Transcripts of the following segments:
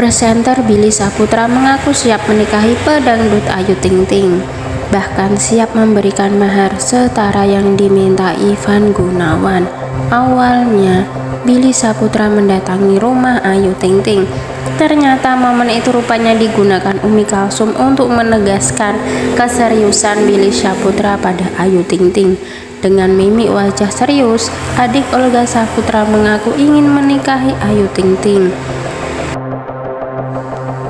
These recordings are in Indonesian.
Presenter Billy Saputra mengaku siap menikahi pedangdut Ayu Ting Ting, bahkan siap memberikan mahar setara yang diminta Ivan Gunawan. Awalnya, Billy Saputra mendatangi rumah Ayu Ting Ting. Ternyata momen itu rupanya digunakan Umi Kalsum untuk menegaskan keseriusan Billy Saputra pada Ayu Ting Ting. Dengan mimik wajah serius, adik Olga Saputra mengaku ingin menikahi Ayu Ting Ting.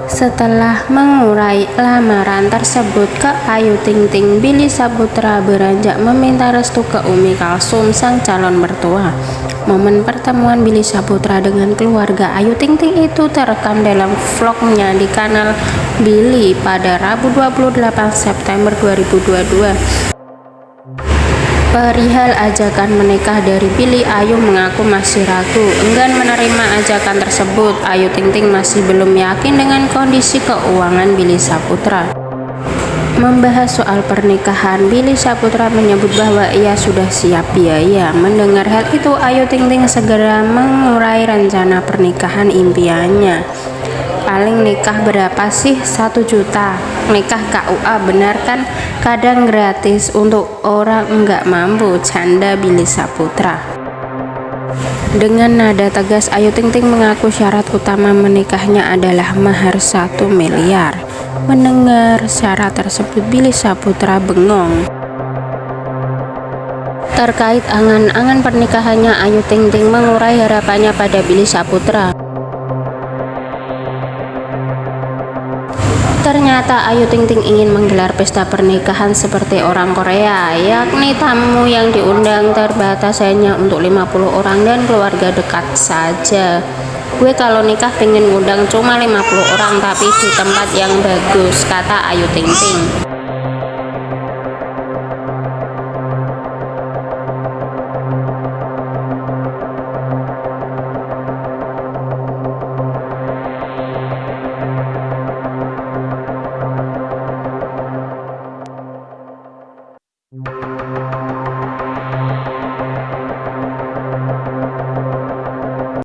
Setelah mengurai lamaran tersebut ke Ayu Ting Ting, Billy Saputra beranjak meminta restu ke Umi Kalsum sang calon mertua. Momen pertemuan Billy Saputra dengan keluarga Ayu Ting Ting itu terekam dalam vlognya di kanal Billy pada Rabu 28 September 2022. Perihal ajakan menikah dari Billy, Ayu mengaku masih ragu, enggan menerima ajakan tersebut. Ayu Ting Ting masih belum yakin dengan kondisi keuangan Billy Saputra. Membahas soal pernikahan, Billy Saputra menyebut bahwa ia sudah siap biaya. Mendengar hal itu, Ayu Ting Ting segera mengurai rencana pernikahan impiannya paling nikah berapa sih? Satu juta. Nikah KUA benar kan? Kadang gratis untuk orang enggak mampu. Canda Billy Saputra. Dengan nada tegas Ayu Ting Ting mengaku syarat utama menikahnya adalah mahar satu miliar. Mendengar syarat tersebut Billy Saputra bengong. Terkait angan-angan pernikahannya Ayu Ting Ting mengurai harapannya pada Billy Saputra Ternyata Ayu Ting Ting ingin menggelar pesta pernikahan seperti orang Korea, yakni tamu yang diundang terbatas hanya untuk 50 orang dan keluarga dekat saja. Gue kalau nikah pengen ngundang cuma 50 orang tapi di tempat yang bagus, kata Ayu Ting Ting.